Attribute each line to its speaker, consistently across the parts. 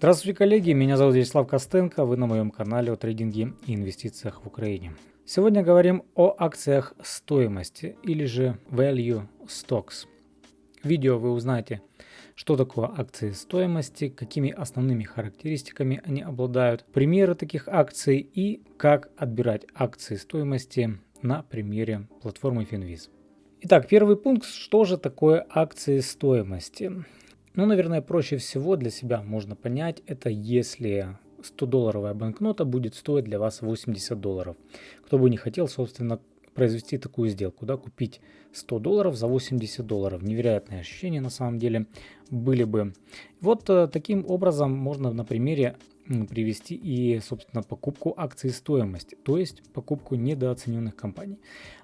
Speaker 1: Здравствуйте, коллеги! Меня зовут Вячеслав Костенко, вы на моем канале о трейдинге и инвестициях в Украине. Сегодня говорим о акциях стоимости или же Value Stocks. В видео вы узнаете, что такое акции стоимости, какими основными характеристиками они обладают, примеры таких акций и как отбирать акции стоимости на примере платформы Finviz. Итак, первый пункт, что же такое акции стоимости? Ну, наверное, проще всего для себя можно понять, это если 100-долларовая банкнота будет стоить для вас 80 долларов. Кто бы не хотел, собственно, произвести такую сделку, да, купить 100 долларов за 80 долларов. Невероятные ощущения на самом деле были бы. Вот э, таким образом можно на примере привести и, собственно, покупку акций стоимости, то есть покупку недооцененных компаний.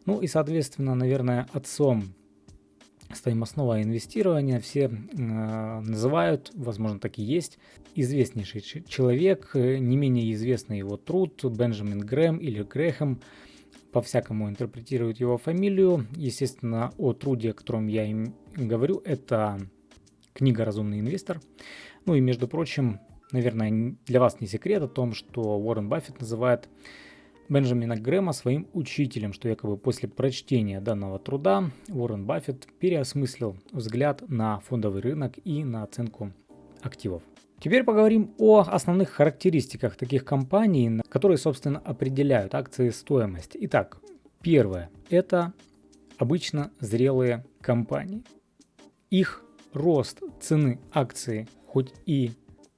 Speaker 1: Ну и, соответственно, наверное, отцом стоимостного инвестирования все э, называют, возможно так и есть, известнейший человек, э, не менее известный его труд, Бенджамин Грэм или Грэхэм, по-всякому интерпретируют его фамилию. Естественно, о труде, о котором я им говорю, это книга «Разумный инвестор». Ну и, между прочим, наверное, для вас не секрет о том, что Уоррен Баффет называет Бенджамина Грэма своим учителем, что якобы после прочтения данного труда Уоррен Баффет переосмыслил взгляд на фондовый рынок и на оценку активов. Теперь поговорим о основных характеристиках таких компаний, которые, собственно, определяют акции стоимости. Итак, первое – это обычно зрелые компании. Их рост цены акции хоть и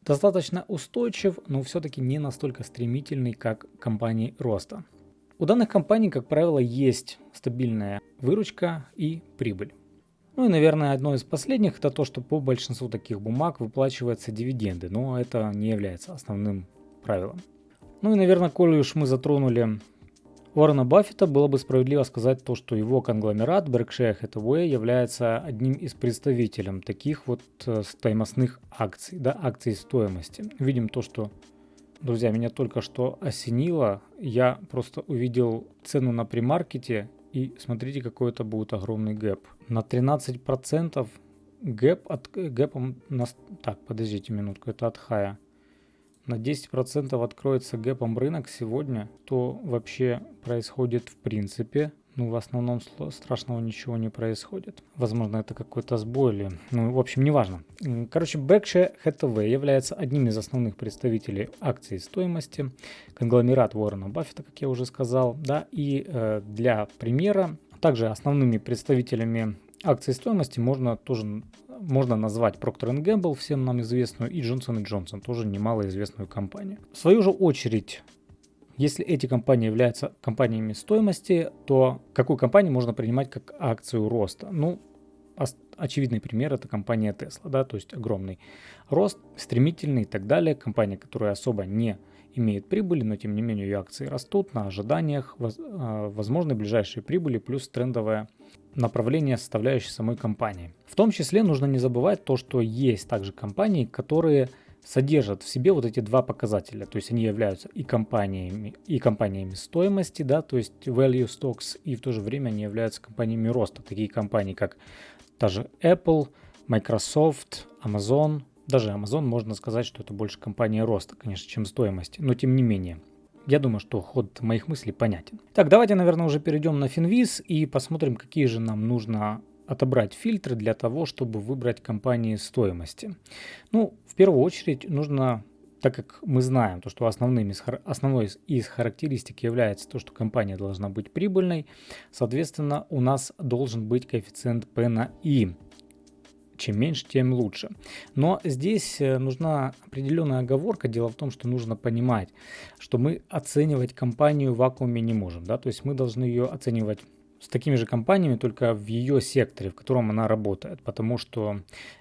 Speaker 1: достаточно устойчив, но все-таки не настолько стремительный, как компании роста. У данных компаний, как правило, есть стабильная выручка и прибыль. Ну и, наверное, одно из последних это то, что по большинству таких бумаг выплачиваются дивиденды, но это не является основным правилом. Ну и, наверное, коли уж мы затронули Уоррена Баффета, было бы справедливо сказать то, что его конгломерат Berkshire Hathaway является одним из представителей таких вот э, стоимостных акций, да, акций стоимости. Видим то, что, друзья, меня только что осенило. Я просто увидел цену на примаркете и смотрите, какой это будет огромный гэп. На 13% гэп от гэпом... На, так, подождите минутку, это от хая. На 10% откроется гэпом рынок сегодня, то вообще происходит в принципе ну, в основном страшного ничего не происходит. Возможно, это какой-то сбой или... Ну, в общем, неважно. Короче, Berkshire Hathaway является одним из основных представителей акций стоимости. Конгломерат Уоррена Баффета, как я уже сказал. Да, и э, для примера, также основными представителями акций стоимости можно тоже можно назвать Procter Gamble, всем нам известную, и Johnson Johnson, тоже немалоизвестную компанию. В свою же очередь, если эти компании являются компаниями стоимости, то какую компанию можно принимать как акцию роста? Ну, очевидный пример это компания Tesla, да, то есть огромный рост, стремительный и так далее. Компания, которая особо не имеет прибыли, но тем не менее ее акции растут на ожиданиях, а, возможны ближайшие прибыли плюс трендовое направление составляющей самой компании. В том числе нужно не забывать то, что есть также компании, которые содержат в себе вот эти два показателя. То есть они являются и компаниями, и компаниями стоимости, да, то есть value stocks, и в то же время они являются компаниями роста. Такие компании, как та же Apple, Microsoft, Amazon. Даже Amazon можно сказать, что это больше компания роста, конечно, чем стоимости, но тем не менее. Я думаю, что ход моих мыслей понятен. Так, давайте, наверное, уже перейдем на Finviz и посмотрим, какие же нам нужно отобрать фильтры для того, чтобы выбрать компании стоимости. Ну, в первую очередь нужно, так как мы знаем, то, что основным из, основной из характеристик является то, что компания должна быть прибыльной, соответственно, у нас должен быть коэффициент P на I. Чем меньше, тем лучше. Но здесь э, нужна определенная оговорка. Дело в том, что нужно понимать, что мы оценивать компанию в вакууме не можем. Да? То есть мы должны ее оценивать с такими же компаниями, только в ее секторе, в котором она работает. Потому что,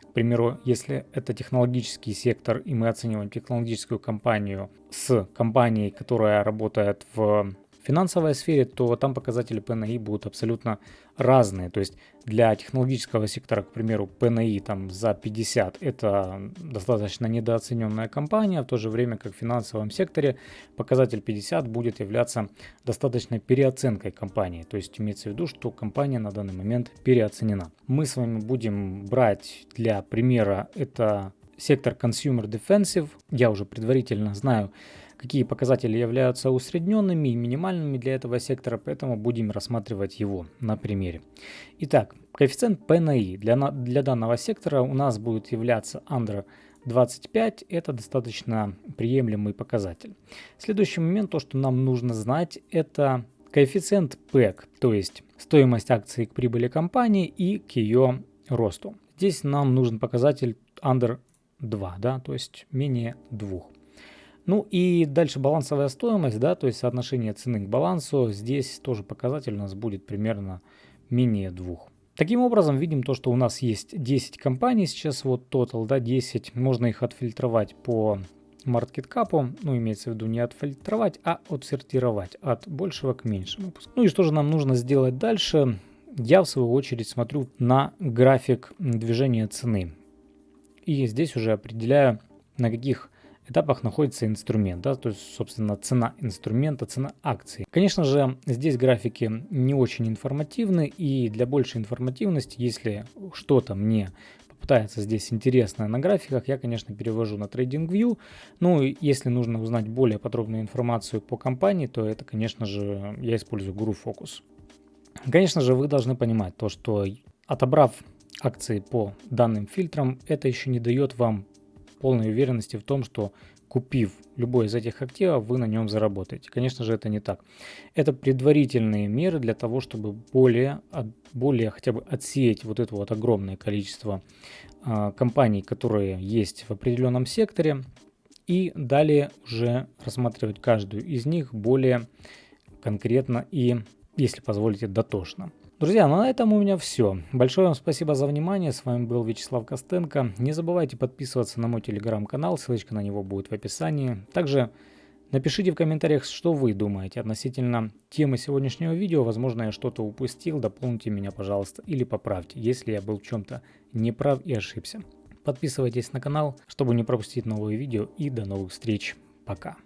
Speaker 1: к примеру, если это технологический сектор, и мы оцениваем технологическую компанию с компанией, которая работает в финансовой сфере, то там показатели P/E будут абсолютно разные. То есть для технологического сектора, к примеру, P/E там за 50 это достаточно недооцененная компания, в то же время как в финансовом секторе показатель 50 будет являться достаточной переоценкой компании. То есть имеется в виду, что компания на данный момент переоценена. Мы с вами будем брать для примера это сектор Consumer Defensive. Я уже предварительно знаю, какие показатели являются усредненными и минимальными для этого сектора, поэтому будем рассматривать его на примере. Итак, коэффициент P на I для, для данного сектора у нас будет являться under 25 это достаточно приемлемый показатель. Следующий момент, то что нам нужно знать, это коэффициент PEC, то есть стоимость акции к прибыли компании и к ее росту. Здесь нам нужен показатель under 2, да, то есть менее 2. Ну и дальше балансовая стоимость, да, то есть соотношение цены к балансу. Здесь тоже показатель у нас будет примерно менее 2. Таким образом, видим то, что у нас есть 10 компаний, сейчас вот total, да, 10. Можно их отфильтровать по market cap, ну имеется в виду не отфильтровать, а отсортировать от большего к меньшему. Ну и что же нам нужно сделать дальше? Я в свою очередь смотрю на график движения цены. И здесь уже определяю, на каких этапах находится инструмент, да, то есть, собственно, цена инструмента, цена акции. Конечно же, здесь графики не очень информативны, и для большей информативности, если что-то мне попытается здесь интересное на графиках, я, конечно, перевожу на TradingView. Ну, если нужно узнать более подробную информацию по компании, то это, конечно же, я использую Guru Focus. Конечно же, вы должны понимать то, что отобрав акции по данным фильтрам, это еще не дает вам полной уверенности в том, что купив любой из этих активов, вы на нем заработаете. Конечно же, это не так. Это предварительные меры для того, чтобы более, более хотя бы отсеять вот это вот огромное количество э, компаний, которые есть в определенном секторе, и далее уже рассматривать каждую из них более конкретно и, если позволите, дотошно. Друзья, ну на этом у меня все. Большое вам спасибо за внимание. С вами был Вячеслав Костенко. Не забывайте подписываться на мой телеграм-канал, ссылочка на него будет в описании. Также напишите в комментариях, что вы думаете относительно темы сегодняшнего видео. Возможно, я что-то упустил, дополните меня, пожалуйста, или поправьте, если я был в чем-то неправ и ошибся. Подписывайтесь на канал, чтобы не пропустить новые видео и до новых встреч. Пока.